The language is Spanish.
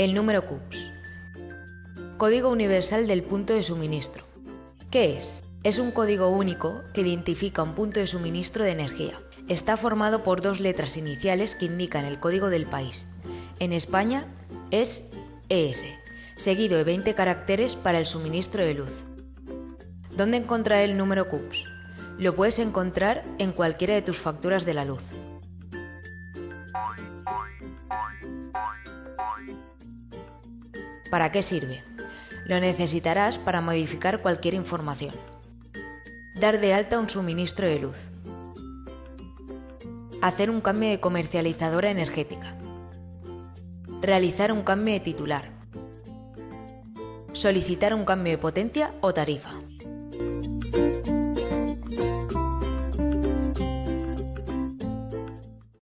El número CUPS. Código Universal del Punto de Suministro. ¿Qué es? Es un código único que identifica un punto de suministro de energía. Está formado por dos letras iniciales que indican el código del país. En España es ES, seguido de 20 caracteres para el suministro de luz. ¿Dónde encontrar el número CUPS? Lo puedes encontrar en cualquiera de tus facturas de la luz. ¿Para qué sirve? Lo necesitarás para modificar cualquier información. Dar de alta un suministro de luz. Hacer un cambio de comercializadora energética. Realizar un cambio de titular. Solicitar un cambio de potencia o tarifa.